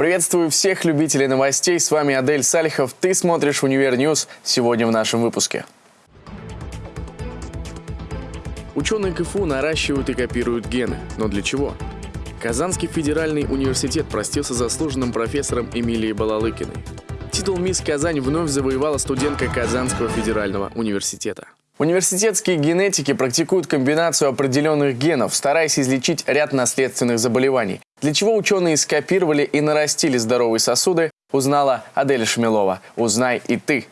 Приветствую всех любителей новостей. С вами Адель Салихов. Ты смотришь «Универ News». Сегодня в нашем выпуске. Ученые КФУ наращивают и копируют гены. Но для чего? Казанский федеральный университет простился с заслуженным профессором Эмилией Балалыкиной. Титул «Мисс Казань» вновь завоевала студентка Казанского федерального университета. Университетские генетики практикуют комбинацию определенных генов, стараясь излечить ряд наследственных заболеваний. Для чего ученые скопировали и нарастили здоровые сосуды, узнала Адель Шмелова. Узнай и ты.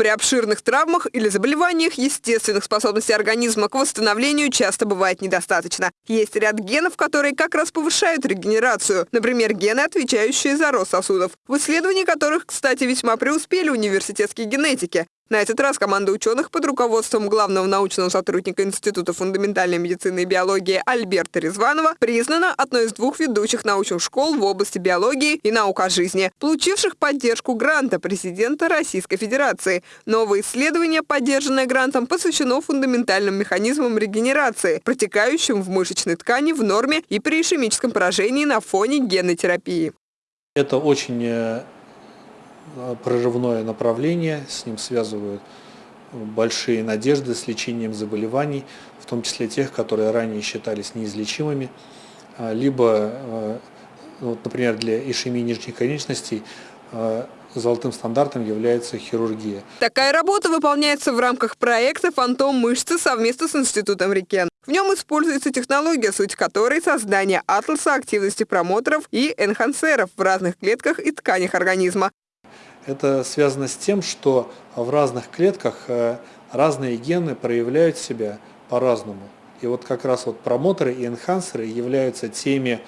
При обширных травмах или заболеваниях естественных способностей организма к восстановлению часто бывает недостаточно. Есть ряд генов, которые как раз повышают регенерацию. Например, гены, отвечающие за рост сосудов. В исследовании которых, кстати, весьма преуспели университетские генетики. На этот раз команда ученых под руководством главного научного сотрудника Института фундаментальной медицины и биологии Альберта Резванова признана одной из двух ведущих научных школ в области биологии и наук о жизни, получивших поддержку гранта президента Российской Федерации. Новое исследование, поддержанное грантом, посвящено фундаментальным механизмам регенерации, протекающим в мышечной ткани в норме и при ишемическом поражении на фоне генной терапии. Это очень Э, прорывное направление, с ним связывают большие надежды с лечением заболеваний, в том числе тех, которые ранее считались неизлечимыми, а, либо, э, вот, например, для ишемии нижних конечностей э, золотым стандартом является хирургия. Такая работа выполняется в рамках проекта «Фантом мышцы» совместно с Институтом Рикен. В нем используется технология, суть которой – создание атласа активности промоторов и энхансеров в разных клетках и тканях организма. Это связано с тем, что в разных клетках э, разные гены проявляют себя по-разному. И вот как раз вот промоторы и энхансеры являются теми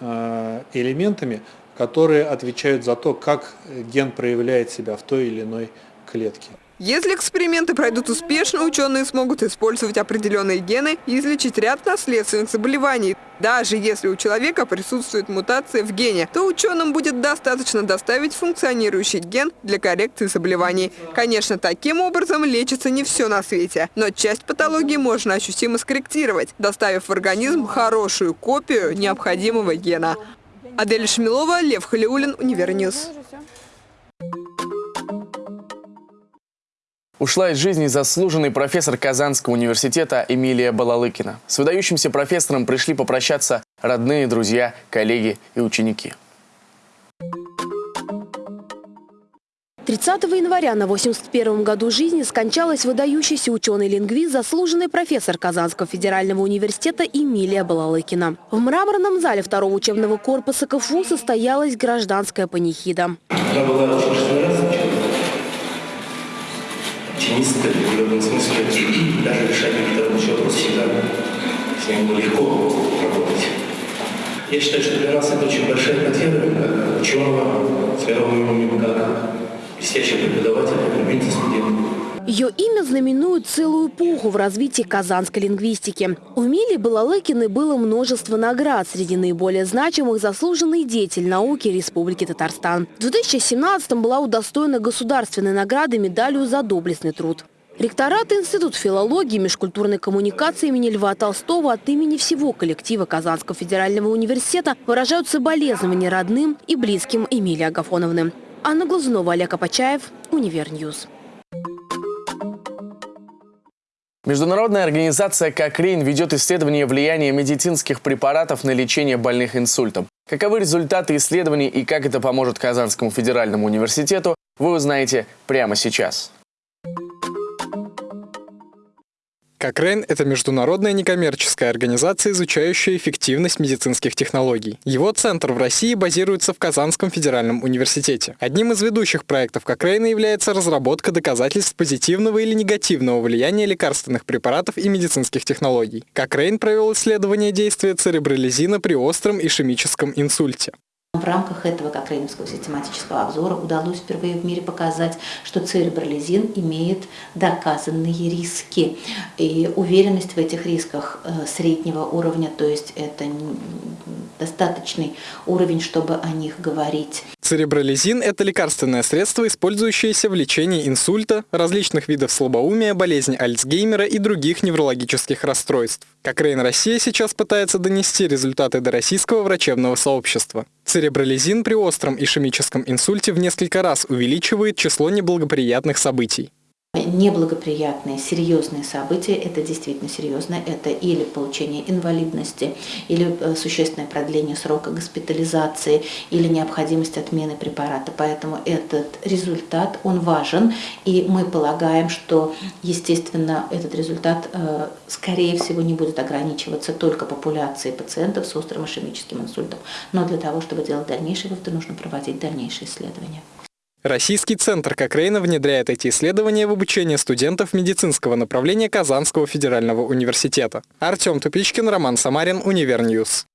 э, элементами, которые отвечают за то, как ген проявляет себя в той или иной клетке. Если эксперименты пройдут успешно, ученые смогут использовать определенные гены и излечить ряд наследственных заболеваний. Даже если у человека присутствует мутация в гене, то ученым будет достаточно доставить функционирующий ген для коррекции заболеваний. Конечно, таким образом лечится не все на свете, но часть патологии можно ощутимо скорректировать, доставив в организм хорошую копию необходимого гена. Адель Шмилова, Лев Халиулин, Универ News. Ушла из жизни заслуженный профессор Казанского университета Эмилия Балалыкина. С выдающимся профессором пришли попрощаться родные, друзья, коллеги и ученики. 30 января на 81 году жизни скончалась выдающийся ученый-лингвист, заслуженный профессор Казанского федерального университета Эмилия Балалыкина. В мраморном зале второго учебного корпуса КФУ состоялась гражданская панихида. Я была теннисты в определенном смысле даже решать какие-то рабочие вопросы всегда с ним легко работать. Я считаю, что для нас это очень большая потеря, как ученого, мировым как блестящего преподавателя, любимца студентов. Ее имя знаменует целую эпоху в развитии казанской лингвистики. У Мили Балалыкиной было множество наград. Среди наиболее значимых заслуженный деятель науки Республики Татарстан. В 2017-м была удостоена государственной награды медалью за доблестный труд. Ректорат Институт филологии и межкультурной коммуникации имени Льва Толстого от имени всего коллектива Казанского федерального университета выражают соболезнования родным и близким Эмилии Агафоновны. Анна Глазунова, Олег Апачаев, Универ News. Международная организация «Кокрейн» ведет исследование влияния медицинских препаратов на лечение больных инсультом. Каковы результаты исследований и как это поможет Казанскому федеральному университету, вы узнаете прямо сейчас. Кокрейн – это международная некоммерческая организация, изучающая эффективность медицинских технологий. Его центр в России базируется в Казанском федеральном университете. Одним из ведущих проектов Кокрейна является разработка доказательств позитивного или негативного влияния лекарственных препаратов и медицинских технологий. Кокрейн провел исследование действия церебролизина при остром ишемическом инсульте. В рамках этого кокрейновского систематического обзора удалось впервые в мире показать, что церебролизин имеет доказанные риски. И уверенность в этих рисках э, среднего уровня, то есть это достаточный уровень, чтобы о них говорить. Церебролизин – это лекарственное средство, использующееся в лечении инсульта, различных видов слабоумия, болезни Альцгеймера и других неврологических расстройств. Кокрейн Россия сейчас пытается донести результаты до российского врачебного сообщества. Церебролизин при остром ишемическом инсульте в несколько раз увеличивает число неблагоприятных событий. Неблагоприятные, серьезные события, это действительно серьезно, это или получение инвалидности, или э, существенное продление срока госпитализации, или необходимость отмены препарата. Поэтому этот результат, он важен, и мы полагаем, что, естественно, этот результат, э, скорее всего, не будет ограничиваться только популяцией пациентов с острым ишемическим инсультом. Но для того, чтобы делать дальнейшие выводы, нужно проводить дальнейшие исследования. Российский центр Кокрейна внедряет эти исследования в обучение студентов медицинского направления Казанского федерального университета. Артем Тупичкин, Роман Самарин, Универ News.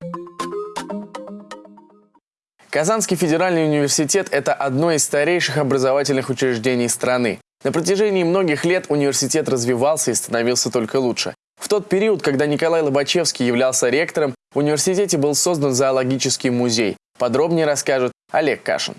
Казанский федеральный университет – это одно из старейших образовательных учреждений страны. На протяжении многих лет университет развивался и становился только лучше. В тот период, когда Николай Лобачевский являлся ректором, в университете был создан зоологический музей. Подробнее расскажет Олег Кашин.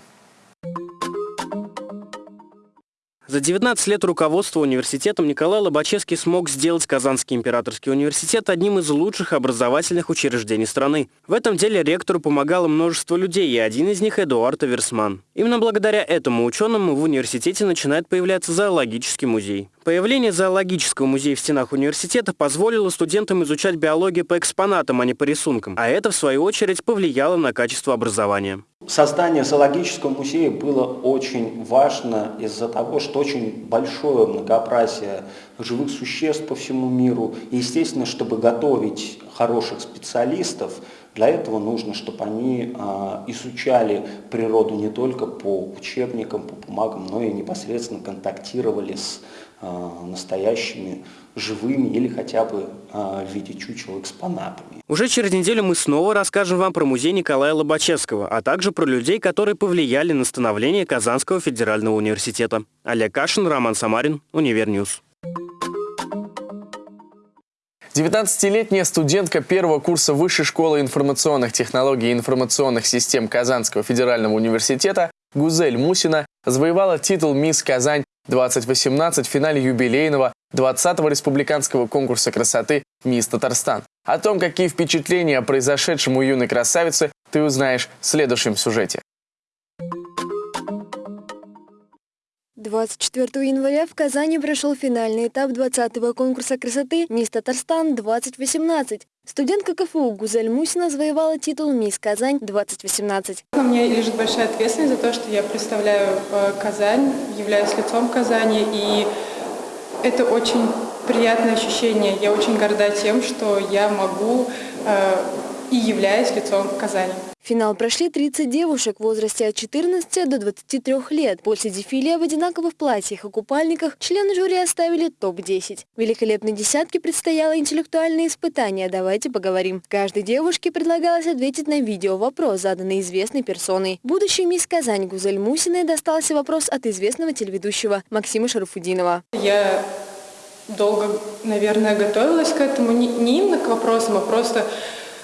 За 19 лет руководства университетом Николай Лобачевский смог сделать Казанский императорский университет одним из лучших образовательных учреждений страны. В этом деле ректору помогало множество людей, и один из них – Эдуард Аверсман. Именно благодаря этому ученому в университете начинает появляться зоологический музей. Появление зоологического музея в стенах университета позволило студентам изучать биологию по экспонатам, а не по рисункам, а это, в свою очередь, повлияло на качество образования. Создание зоологического музея было очень важно из-за того, что очень большое многообразие живых существ по всему миру. И, естественно, чтобы готовить хороших специалистов, для этого нужно, чтобы они э, изучали природу не только по учебникам, по бумагам, но и непосредственно контактировали с настоящими живыми или хотя бы э, в виде чучел экспонатами. Уже через неделю мы снова расскажем вам про музей Николая Лобачевского, а также про людей, которые повлияли на становление Казанского федерального университета. Олег Кашин, Роман Самарин, Универ News. 19-летняя студентка первого курса Высшей школы информационных технологий и информационных систем Казанского федерального университета Гузель Мусина завоевала титул «Мисс Казань 2018» в финале юбилейного 20-го республиканского конкурса красоты «Мисс Татарстан». О том, какие впечатления о произошедшем у юной красавицы, ты узнаешь в следующем сюжете. 24 января в Казани прошел финальный этап 20-го конкурса красоты «Мисс Татарстан-2018». Студентка КФУ Гузель Мусина завоевала титул «Мисс Казань-2018». На мне лежит большая ответственность за то, что я представляю э, Казань, являюсь лицом Казани, и это очень приятное ощущение. Я очень горда тем, что я могу э, и являюсь лицом Казани. Финал прошли 30 девушек в возрасте от 14 до 23 лет. После дефиле в одинаковых платьях и купальниках члены жюри оставили топ-10. Великолепной десятке предстояло интеллектуальное испытание «Давайте поговорим». Каждой девушке предлагалось ответить на видео-вопрос, заданный известной персоной. Будущей мисс Казань Гузель Мусиной достался вопрос от известного телеведущего Максима Шарафудинова. Я долго, наверное, готовилась к этому, не именно к вопросам, а просто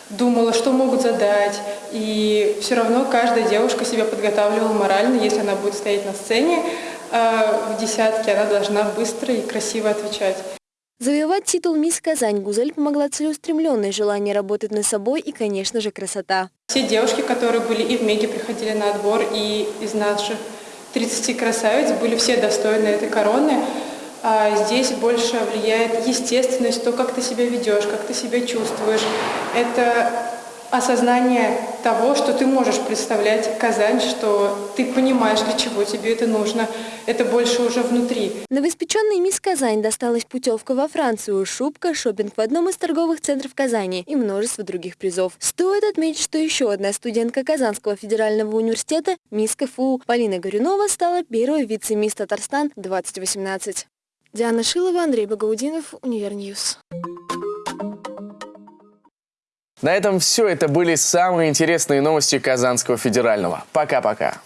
думала, что могут задать. И все равно каждая девушка себя подготавливала морально, если она будет стоять на сцене э, в десятке, она должна быстро и красиво отвечать. Завоевать титул «Мисс Казань» Гузель помогла целеустремленное желание работать над собой и, конечно же, красота. Все девушки, которые были и в МЕГе, приходили на отбор, и из наших 30 красавиц были все достойны этой короны. А здесь больше влияет естественность, то, как ты себя ведешь, как ты себя чувствуешь. Это осознание того, что ты можешь представлять Казань, что ты понимаешь, для чего тебе это нужно. Это больше уже внутри. Новоиспеченной мисс Казань досталась путевка во Францию, шубка, шопинг в одном из торговых центров Казани и множество других призов. Стоит отметить, что еще одна студентка Казанского федерального университета, мисс КФУ Полина Горюнова, стала первой вице-мисс Татарстан 2018. Диана Шилова, Андрей Багаудинов, Универ News. На этом все. Это были самые интересные новости Казанского федерального. Пока-пока.